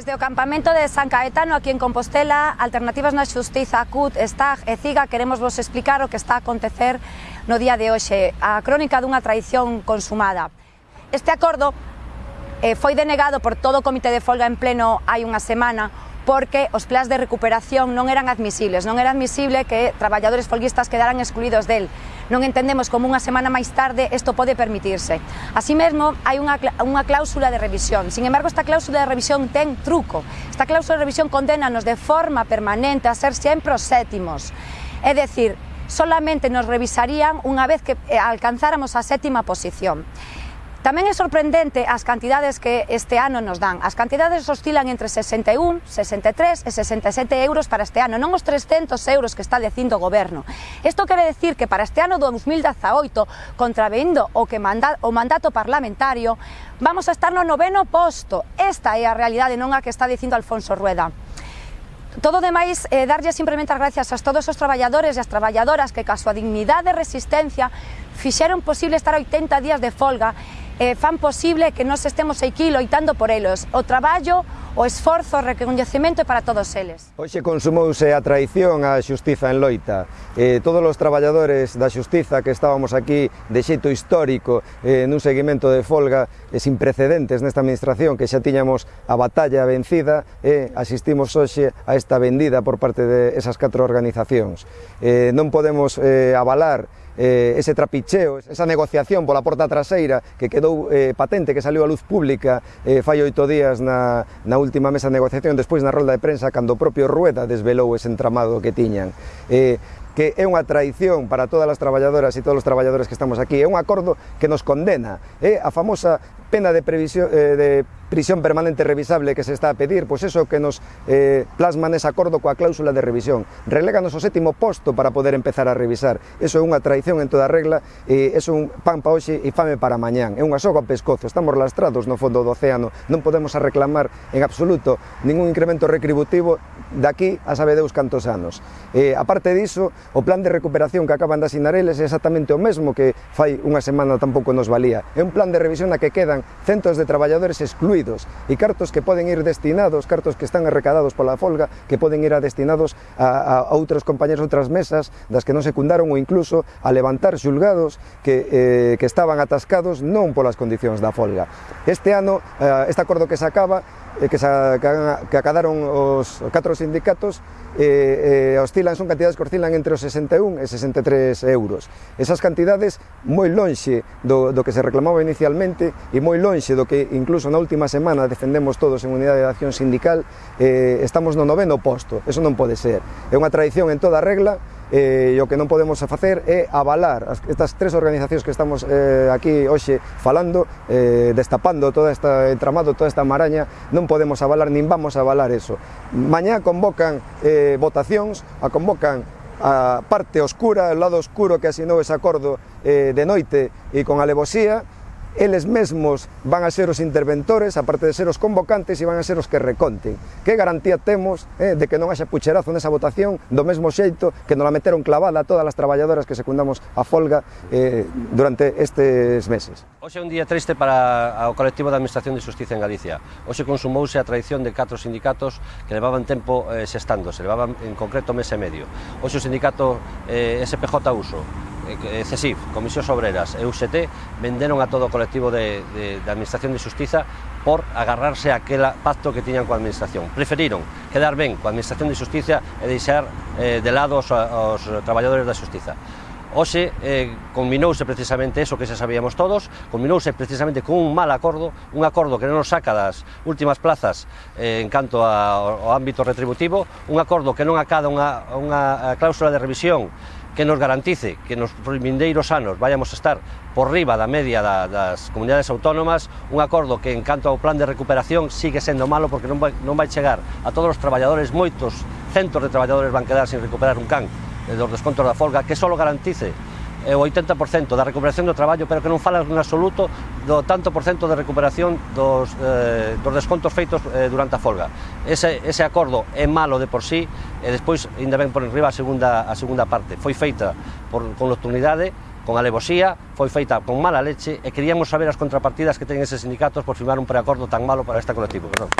Desde o campamento de San Caetano aquí en Compostela, Alternativas na Xustiza, CUT, STAG e CIGA, queremos vos explicar o que está a acontecer no día de hoxe, a crónica dunha traición consumada. Este acordo eh, foi denegado por todo o Comité de Folga en pleno hai unha semana porque os plans de recuperación non eran admisibles, non era admisible que traballadores folguistas quedaran excluídos del. Non entendemos como unha semana máis tarde isto pode permitirse. Así mesmo, hai unha, unha cláusula de revisión. Sin embargo, esta cláusula de revisión ten truco. Esta cláusula de revisión condenanos de forma permanente a ser sempre os sétimos. É decir, solamente nos revisarían unha vez que eh, alcanzáramos a sétima posición. Tamén é sorprendente as cantidades que este ano nos dan. As cantidades oscilan entre 61, 63 e 67 euros para este ano, non os 300 euros que está dicindo o goberno. Isto quere decir que para este ano 2018, contravendo o que manda, o mandato parlamentario, vamos a estar no noveno posto. Esta é a realidade, non a que está dicindo Alfonso Rueda. Todo demais, eh, darlle simplemente as gracias a todos os traballadores e as traballadoras que, ca súa dignidade e resistencia, fixeron posible estar 80 días de folga eh, fan posible que nós estemos aquí loitando por elos. O traballo, o esforzo, o recoñecemento para todos eles. Hoxe consumouse a traición á xustiza en Loita. Eh, todos os traballadores da xustiza que estábamos aquí de xeito histórico eh, nun seguimento de folga eh, sin precedentes nesta administración que xa tiñamos a batalla vencida e eh, asistimos hoxe a esta vendida por parte de esas catro organizacións. Eh, non podemos eh, avalar eh, ese trapicheo, esa negociación pola porta traseira que quedou eh, patente, que saliu a luz pública eh, fai oito días na, na última mesa de negociación, despois na rolda de prensa, cando o propio Rueda desvelou ese entramado que tiñan. Eh, que é unha traición para todas as traballadoras e todos os traballadores que estamos aquí. É un acordo que nos condena. É eh, a famosa pena de, previsión, eh, de prisión permanente revisable que se está a pedir, pois eso que nos eh, plasman ese acordo coa cláusula de revisión. Reléganos o sétimo posto para poder empezar a revisar. Eso é unha traición en toda regla, e eso é un pan pa hoxe e fame para mañán. É unha soga pescozo, estamos lastrados no fondo do océano, non podemos a reclamar en absoluto ningún incremento retributivo daqui a sabe Deus cantos anos. Eh, aparte diso, o plan de recuperación que acaban de asinar eles é exactamente o mesmo que fai unha semana tampouco nos valía. É un plan de revisión na que quedan centos de traballadores excluídos destruídos e cartos que poden ir destinados, cartos que están arrecadados pola folga, que poden ir a destinados a, a outros compañeros, outras mesas das que non secundaron ou incluso a levantar xulgados que, eh, que estaban atascados non polas condicións da folga. Este ano, eh, este acordo que se acaba, eh, que, sa, que acadaron os catro sindicatos eh, eh, oscilan, son cantidades que oscilan entre os 61 e 63 euros. Esas cantidades moi lonxe do, do que se reclamaba inicialmente e moi lonxe do que incluso na última semana defendemos todos en Unidade de Acción Sindical eh, estamos no noveno posto, eso non pode ser. É unha tradición en toda regla eh, e o que non podemos facer é avalar as, estas tres organizacións que estamos eh, aquí hoxe falando, eh, destapando toda esta entramado, toda esta maraña, non podemos avalar, nin vamos a avalar eso. Mañá convocan eh, votacións, a convocan a parte oscura, o lado oscuro que asinou ese acordo eh, de noite e con alevosía, eles mesmos van a ser os interventores, aparte de ser os convocantes, e van a ser os que reconten. Que garantía temos eh, de que non haxa pucherazo nesa votación do mesmo xeito que nos la meteron clavada a todas as traballadoras que secundamos a folga eh, durante estes meses. Hoxe é un día triste para o colectivo da Administración de Justicia en Galicia. Hoxe consumouse a traición de catro sindicatos que levaban tempo eh, se levaban en concreto mes e medio. Hoxe o sindicato eh, SPJ Uso, Eh, eh, CESIF, Comisións Obreras e UGT venderon a todo o colectivo de, de, de Administración de Justiza por agarrarse a aquel pacto que tiñan coa Administración. Preferiron quedar ben coa Administración de Justiza e deixar eh, de lado os, os traballadores da Justiza. Oxe, eh, combinouse precisamente eso que xa sabíamos todos, combinouse precisamente con un mal acordo, un acordo que non nos saca das últimas plazas eh, en canto ao ámbito retributivo, un acordo que non acada unha, unha cláusula de revisión que nos garantice que nos vindeiros anos vayamos a estar por riba da media da, das comunidades autónomas, un acordo que en canto ao plan de recuperación sigue sendo malo porque non vai, non vai chegar a todos os traballadores, moitos centos de traballadores van quedar sin recuperar un can eh, dos descontos da folga, que só garantice é o 80% da recuperación do traballo, pero que non fala en absoluto do tanto por cento de recuperación dos, eh, dos descontos feitos eh, durante a folga. Ese, ese acordo é malo de por sí e despois ainda ben por enriba a segunda, a segunda parte. Foi feita por, con nocturnidade, con alevosía, foi feita con mala leche e queríamos saber as contrapartidas que teñen eses sindicatos por firmar un preacordo tan malo para esta colectivo. Perdón.